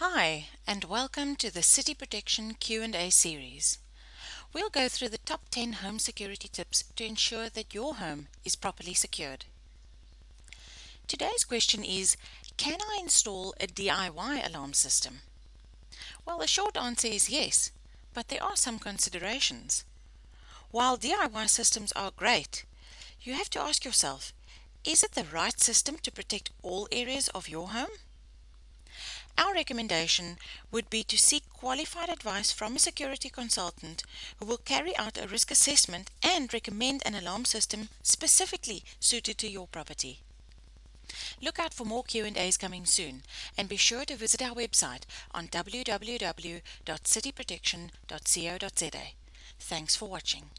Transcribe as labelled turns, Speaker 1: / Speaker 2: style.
Speaker 1: Hi, and welcome to the City Protection Q&A series. We'll go through the top 10 home security tips to ensure that your home is properly secured. Today's question is, can I install a DIY alarm system? Well, the short answer is yes, but there are some considerations. While DIY systems are great, you have to ask yourself, is it the right system to protect all areas of your home? Recommendation would be to seek qualified advice from a security consultant who will carry out a risk assessment and recommend an alarm system specifically suited to your property. Look out for more Q&As coming soon and be sure to visit our website on www.cityprotection.co.za. Thanks for watching.